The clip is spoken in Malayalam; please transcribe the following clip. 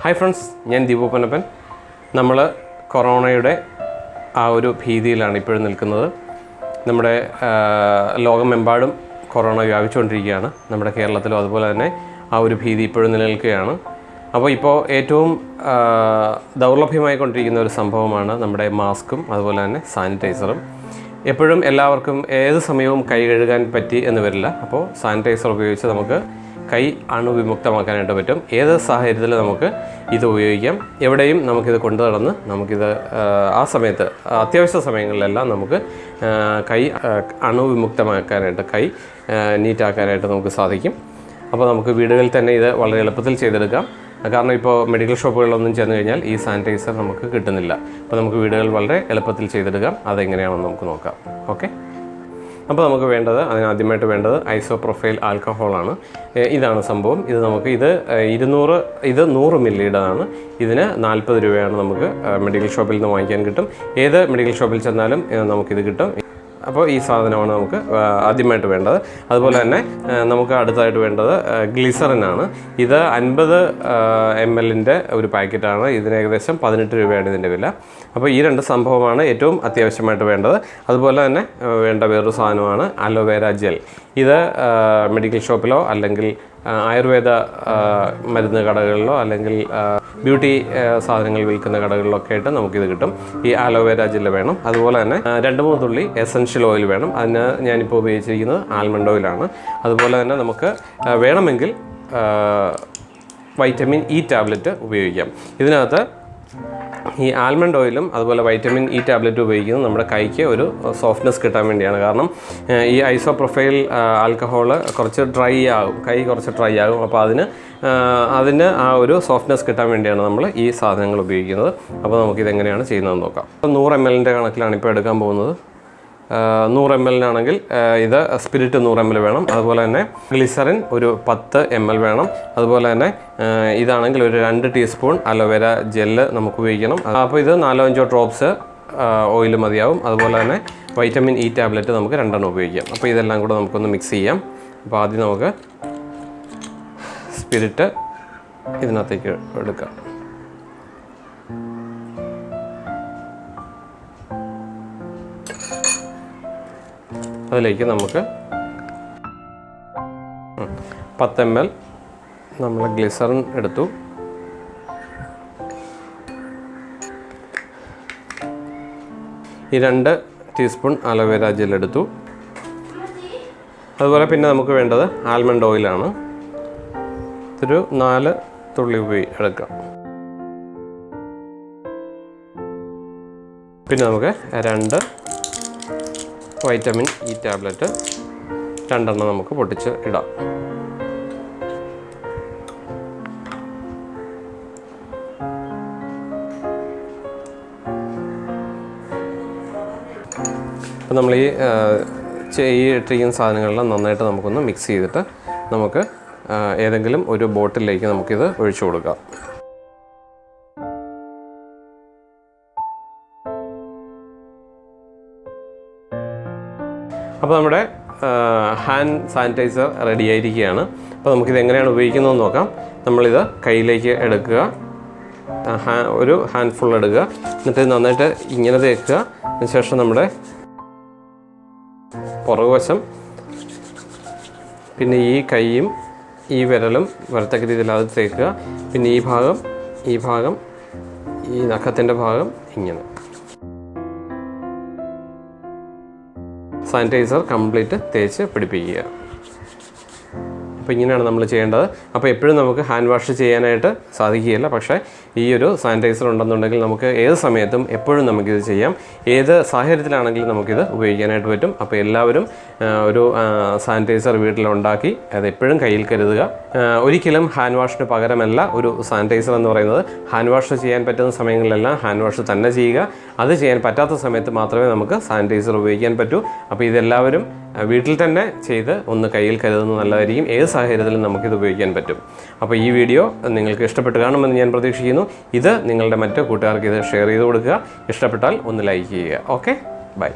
ഹായ് ഫ്രണ്ട്സ് ഞാൻ ദീപു പനപ്പൻ നമ്മൾ കൊറോണയുടെ ആ ഒരു ഭീതിയിലാണ് ഇപ്പോഴും നിൽക്കുന്നത്. നമ്മുടെ ലോകമെമ്പാടും കൊറോണ വ്യാപിച്ചുകൊണ്ടിരിക്കുകയാണ്. നമ്മുടെ കേരളത്തിലും അതുപോലെ തന്നെ ആ ഒരു ഭീതി ഇപ്പോഴും നിലനിൽക്കുകയാണ്. അപ്പോൾ ഇപ്പോൾ ഏറ്റവും ദൗർലഭ്യമായിക്കൊണ്ടിരിക്കുന്ന ഒരു സംഭവമാണ് നമ്മുടെ മാസ്കും അതുപോലെ തന്നെ സാനിറ്റൈസറും. എപ്പോഴും എല്ലാവർക്കും ഏത് സമയവും കൈ കഴുകാൻ പറ്റി എന്ന് വരില്ല. അപ്പോൾ സാനിറ്റൈസർ ഉപയോഗിച്ച് നമുക്ക് കൈ അണുവിമുക്തമാക്കാനായിട്ട് പറ്റും. ഏത് സാഹചര്യത്തിൽ നമുക്ക് ഇത് ഉപയോഗിക്കാം? എവിടെയും നമുക്കിത് കൊണ്ടു നടന്ന് നമുക്കിത് ആ, സമയത്ത് അത്യാവശ്യ സമയങ്ങളിലെല്ലാം നമുക്ക് കൈ അണുവിമുക്തമാക്കാനായിട്ട് കൈ നീറ്റാക്കാനായിട്ട് നമുക്ക് സാധിക്കും. അപ്പോൾ നമുക്ക് വീടുകളിൽ തന്നെ ഇത് വളരെ എളുപ്പത്തിൽ ചെയ്തെടുക്കാം. കാരണം ഇപ്പോൾ മെഡിക്കൽ ഷോപ്പുകളിലൊന്നും ചെന്ന് കഴിഞ്ഞാൽ ഈ സാനിറ്റൈസർ നമുക്ക് കിട്ടുന്നില്ല. അപ്പോൾ നമുക്ക് വീടുകളിൽ വളരെ എളുപ്പത്തിൽ ചെയ്തെടുക്കാം. അതെങ്ങനെയാണെന്ന് നമുക്ക് നോക്കാം. ഓക്കെ? അപ്പോൾ നമുക്ക് വേണ്ടത് അതിനാദ്യമായിട്ട് വേണ്ടത് ഐസോ പ്രൊഫൈൽ ആൽക്കഹോളാണ് ഇതാണ് സംഭവം. ഇത് നമുക്ക് ഇത് ഇരുന്നൂറ് ഇത് നൂറ് മില്ലിയുടേതാണ്. ഇതിന് നാൽപ്പത് രൂപയാണ് നമുക്ക് മെഡിക്കൽ ഷോപ്പിൽ നിന്ന് വാങ്ങിക്കാൻ കിട്ടും. ഏത് മെഡിക്കൽ ഷോപ്പിൽ ചെന്നാലും നമുക്കിത് കിട്ടും. അപ്പോൾ ഈ സാധനമാണ് നമുക്ക് ആദ്യമായിട്ട് വേണ്ടത്. അതുപോലെ തന്നെ നമുക്ക് അടുത്തായിട്ട് വേണ്ടത് ഗ്ലിസറിനാണ്. ഇത് അൻപത് എം എല്ലിന്റെ ഒരു പാക്കറ്റാണ്. ഇതിന് ഏകദേശം പതിനെട്ട് രൂപയാണ് ഇതിന്റെ വില. അപ്പോൾ ഈ രണ്ട് സംഭവമാണ് ഏറ്റവും അത്യാവശ്യമായിട്ട് വേണ്ടത്. അതുപോലെ തന്നെ വേണ്ട വേറൊരു സാധനമാണ് അലോവേര ജെൽ. ഇത് മെഡിക്കൽ ഷോപ്പിലോ അല്ലെങ്കിൽ ആയുർവേദ മരുന്ന് കടകളിലോ അല്ലെങ്കിൽ ബ്യൂട്ടി സാധനങ്ങൾ വിൽക്കുന്ന കടകളിലൊക്കെ ആയിട്ട് നമുക്കിത് കിട്ടും. ഈ ആലോവേര ജെല്ല് വേണം. അതുപോലെ തന്നെ രണ്ട് മൂന്ന് തുള്ളി എസൻഷ്യൽ ഓയിൽ വേണം. അതിന് ഞാനിപ്പോൾ ഉപയോഗിച്ചിരിക്കുന്നത് ആൽമണ്ട് ഓയിലാണ് അതുപോലെ തന്നെ നമുക്ക് വേണമെങ്കിൽ വൈറ്റമിൻ ഇ ടാബ്ലറ്റ് ഉപയോഗിക്കാം. ഇതിനകത്ത് ഈ ആൽമണ്ട് ഓയിലും അതുപോലെ വൈറ്റമിൻ ഇ ടാബ്ലറ്റ് ഉപയോഗിക്കുന്നത് നമ്മുടെ കൈക്ക് ഒരു സോഫ്റ്റ്നെസ് കിട്ടാൻ വേണ്ടിയാണ്. കാരണം ഈ ഐസോ പ്രൊഫൈൽ ആൽക്കഹോൾ കുറച്ച് ഡ്രൈ ആകും. കൈ കുറച്ച് ഡ്രൈ ആകും. അപ്പോൾ അതിന് അതിന് ആ ഒരു സോഫ്റ്റ്നെസ് കിട്ടാൻ വേണ്ടിയാണ് നമ്മൾ ഈ സാധനങ്ങൾ ഉപയോഗിക്കുന്നത്. അപ്പോൾ നമുക്കിതെങ്ങനെയാണ് ചെയ്യുന്നതെന്ന് നോക്കാം. അപ്പോൾ നൂറ് എം എല്ലിന്റെ കണക്കിലാണ് ഇപ്പോൾ എടുക്കാൻ പോകുന്നത്. നൂറ് എം എല്ലിനാണെങ്കിൽ ഇത് സ്പിരിറ്റ് നൂറ് എം എൽ വേണം. അതുപോലെ തന്നെ ഗ്ലിസറിൻ ഒരു പത്ത് എം എൽ വേണം. അതുപോലെ തന്നെ ഇതാണെങ്കിൽ ഒരു രണ്ട് ടീസ്പൂൺ അലോവേര ജെല്ല് നമുക്ക് ഉപയോഗിക്കണം. അപ്പോൾ ഇത് നാലോ അഞ്ചോ ഡ്രോപ്സ് ഓയിൽ മതിയാവും. അതുപോലെ തന്നെ വൈറ്റമിൻ ഇ ടാബ്ലറ്റ് നമുക്ക് രണ്ടെണ്ണം ഉപയോഗിക്കാം. അപ്പോൾ ഇതെല്ലാം കൂടെ നമുക്കൊന്ന് മിക്സ് ചെയ്യാം. അപ്പോൾ ആദ്യം നമുക്ക് സ്പിരിറ്റ് ഇതിനകത്തേക്ക് എടുക്കാം. അതിലേക്ക് നമുക്ക് പത്ത് എം എൽ നമ്മൾ ഗ്ലിസറിൻ എടുത്തു. ഈ രണ്ട് ടീസ്പൂൺ അലോവേര ജെൽ എടുത്തു. അതുപോലെ പിന്നെ നമുക്ക് വേണ്ടത് ആൽമണ്ട് ഓയിലാണ്. ഒരു നാല് തുള്ളി ഉപയോഗി എടുക്കാം. പിന്നെ നമുക്ക് രണ്ട് വൈറ്റമിൻ ഇ ടാബ്ലറ്റ് രണ്ടെണ്ണം നമുക്ക് പൊട്ടിച്ച് ഇടാം. അപ്പോൾ നമ്മൾ ഈ ഈ സാധനങ്ങളെല്ലാം നന്നായിട്ട് നമുക്കൊന്ന് മിക്സ് ചെയ്തിട്ട് നമുക്ക് ഏതെങ്കിലും ഒരു ബോട്ടിലേക്ക് നമുക്കിത് ഒഴിച്ചു കൊടുക്കാം. അപ്പോൾ നമ്മുടെ ഹാൻഡ് സാനിറ്റൈസർ റെഡി ആയിരിക്കുകയാണ്. അപ്പോൾ നമുക്കിത് എങ്ങനെയാണ് ഉപയോഗിക്കുന്നതെന്ന് നോക്കാം. നമ്മളിത് കയ്യിലേക്ക് എടുക്കുക. ഒരു ഹാൻഡ് ഫുൾ എടുക്കുക. എന്നിട്ട് നന്നായിട്ട് ഇങ്ങനെ തേക്കുക അതിനുശേഷം നമ്മുടെ പുറകുവശം പിന്നെ ഈ കൈയും ഈ വിരലും വരത്തക്ക രീതിയിൽ അത് തേക്കുക. പിന്നെ ഈ ഭാഗം ഈ ഭാഗം ഈ നഖത്തിന്റെ ഭാഗം ഇങ്ങനെ. സാനിറ്റൈസർ കംപ്ലീറ്റ് തേച്ച് പിടിപ്പിക്കുക. അപ്പോൾ ഇങ്ങനെയാണ് നമ്മൾ ചെയ്യേണ്ടത്. അപ്പോൾ എപ്പോഴും നമുക്ക് ഹാൻഡ് വാഷ് ചെയ്യാനായിട്ട് സാധിക്കുകയില്ല. പക്ഷേ ഈ ഒരു സാനിറ്റൈസർ ഉണ്ടെന്നുണ്ടെങ്കിൽ നമുക്ക് ഏത് സമയത്തും എപ്പോഴും നമുക്കിത് ചെയ്യാം. ഏത് സാഹചര്യത്തിലാണെങ്കിലും നമുക്കിത് ഉപയോഗിക്കാനായിട്ട് പറ്റും. അപ്പോൾ എല്ലാവരും ഒരു സാനിറ്റൈസർ വീട്ടിലുണ്ടാക്കി അത് എപ്പോഴും കയ്യിൽ കരുതുക. ഒരിക്കലും ഹാൻഡ് വാഷിന് പകരമല്ല ഒരു സാനിറ്റൈസർ എന്ന് പറയുന്നത്. ഹാൻഡ് വാഷ് ചെയ്യാൻ പറ്റുന്ന സമയങ്ങളിലെല്ലാം ഹാൻഡ് വാഷ് തന്നെ ചെയ്യുക. അത് ചെയ്യാൻ പറ്റാത്ത സമയത്ത് മാത്രമേ നമുക്ക് സാനിറ്റൈസർ ഉപയോഗിക്കാൻ പറ്റൂ. അപ്പോൾ ഇതെല്ലാവരും വീട്ടിൽ തന്നെ ചെയ്ത് ഒന്ന് കയ്യിൽ കരുതുന്നത് നല്ലതായിരിക്കും. ഏത് സാഹചര്യത്തിലും നമുക്കിത് ഉപയോഗിക്കാൻ പറ്റും. അപ്പോൾ ഈ വീഡിയോ നിങ്ങൾക്ക് ഇഷ്ടപ്പെട്ട് കാണുമെന്ന് ഞാൻ പ്രതീക്ഷിക്കുന്നു. ഇത് നിങ്ങളുടെ മറ്റു കൂട്ടുകാർക്ക് ഇത് ഷെയർ ചെയ്ത് കൊടുക്കുക. ഇഷ്ടപ്പെട്ടാൽ ഒന്ന് ലൈക്ക് ചെയ്യുക. ഓക്കെ? ബൈ.